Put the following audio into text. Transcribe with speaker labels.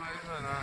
Speaker 1: 买一个呢？